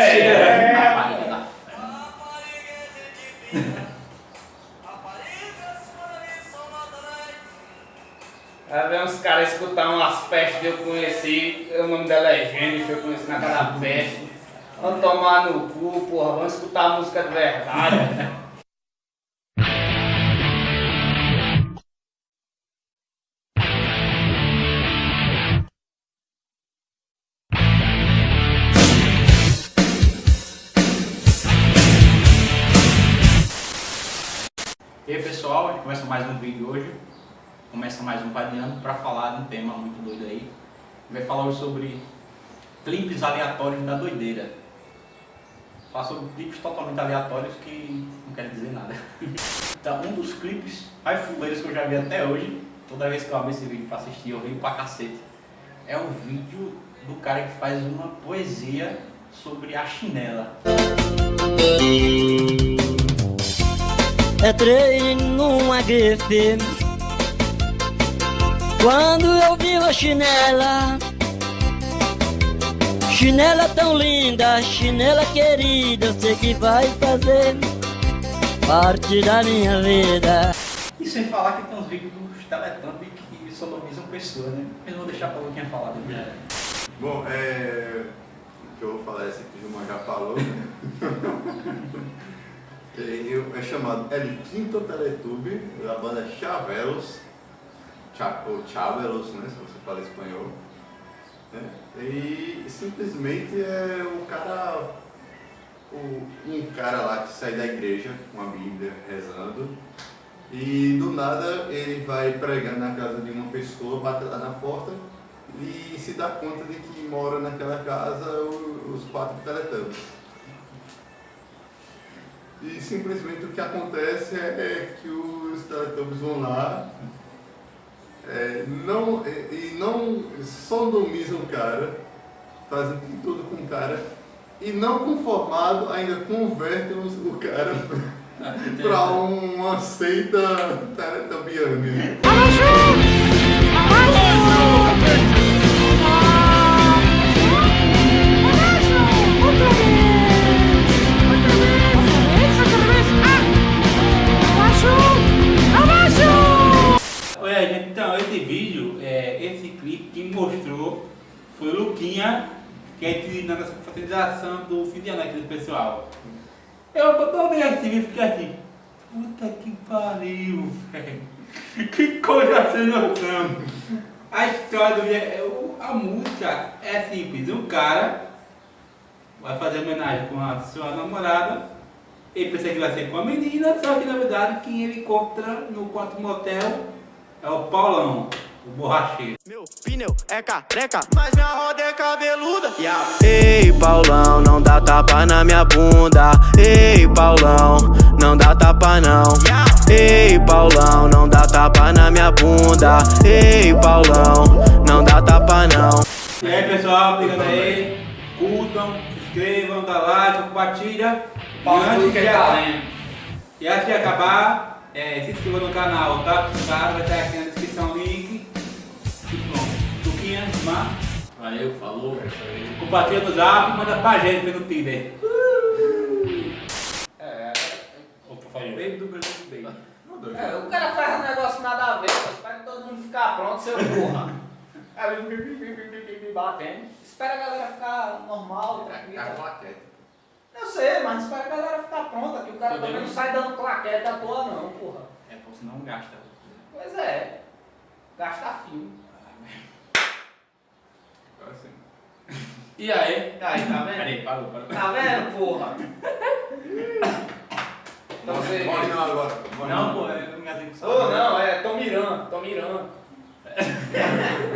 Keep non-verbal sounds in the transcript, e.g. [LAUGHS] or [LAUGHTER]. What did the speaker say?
É. Rapariga da Aí vem uns caras escutar umas pestes que eu conheci, o nome dela é Jennifer, eu conheci naquela [LAUGHS] peste. Vamos tomar no cu, porra, vamos escutar a música de verdade. E aí pessoal, a gente começa mais um vídeo hoje, começa mais um Padeando para falar de um tema muito doido aí. Vai falar hoje sobre clipes aleatórios da doideira. Falar sobre clipes totalmente aleatórios que não querem dizer nada. [LAUGHS] Então, um dos clipes mais fuleiros que eu já vi até hoje, toda vez que eu abro esse vídeo para assistir, eu rio pra cacete. É o vídeo do cara que faz uma poesia sobre a chinela. Entrei numa grife Quando eu vi uma chinela Chinela tão linda, chinela querida Eu sei que vai fazer parte da minha vida E sem falar que tem uns vídeos dos Teletubbies que sodomizam pessoas, né? Mas eu vou deixar pra Luquinha falar depois. Bom, é... o que eu vou falar é esse que o Gilmar já falou, né? [LAUGHS] Chamado El Quinto Teletube, da banda Chavelos, Cha, ou Chavelos, né, se você fala espanhol. né? E simplesmente é o cara, o- um cara lá que sai da igreja com a Bíblia rezando e do nada ele vai pregando na casa de uma pessoa, bate lá na porta e se dá conta de que mora naquela casa os quatro teletubbies. E simplesmente o que acontece é, é que os teletubbies vão lá é, não, e, e não sodomizam o cara, fazem de tudo com o cara, e não conformado ainda convertem o cara para uma seita teletubiana. Esse clipe que mostrou foi o Luquinha, que é na nossa confraternização do fim de ano aqui do pessoal. Eu vendo esse vídeo e fiquei assim, puta que pariu, velho. [LAUGHS] Que coisa sem noção. A história do vídeo, é- a música é simples, um cara vai fazer homenagem com a sua namorada, ele pensa que vai ser com a menina, só que na verdade quem ele encontra no quarto motel é o Paulão, o borracheiro. Meu pneu é careca, mas minha roda é cabeluda. Ei, Paulão, não dá tapa na minha bunda. Ei, Paulão, não dá tapa não. Ei, Paulão, não dá tapa na minha bunda. Ei, Paulão, não dá tapa não. E aí pessoal, obrigado aí, curtam, se inscrevam, dá like, compartilha. E antes, de, e antes de acabar, é, se inscreva no canal, tá? Cara, vai estar aqui na descrição Luquinha, Mar, Valeu, falou. compartilha no zap, manda pra gente pelo Tinder. É, Opa, falhou. Baby do Brasil Baby. É, o cara faz um negócio nada a ver, espera todo mundo ficar pronto, seu porra. [LAUGHS] Aí ele batendo. Espera a galera ficar normal, Tá tranquila. claquete. Eu sei, mas espera a galera ficar pronta, que o cara também não sai dando claquete à toa não, porra. É, pô, senão gasta. Pois é. Gasta fio. Agora sim. E aí? Aí, tá vendo? Peraí, parou, parou. Tá vendo, porra? Então você... Morre não agora. morre Não, pô, eu engasguei com Ô, não, é, tô mirando, tô mirando. [LAUGHS]